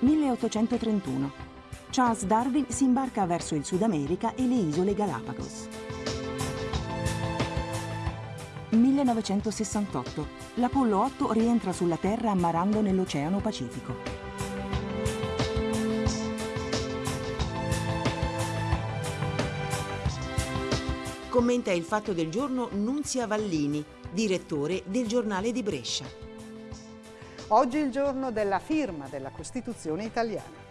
1831. Charles Darwin si imbarca verso il Sud America e le isole Galapagos. 1968. L'Apollo 8 rientra sulla Terra ammarando nell'Oceano Pacifico. Commenta il fatto del giorno Nunzia Vallini, direttore del giornale di Brescia. Oggi è il giorno della firma della Costituzione italiana.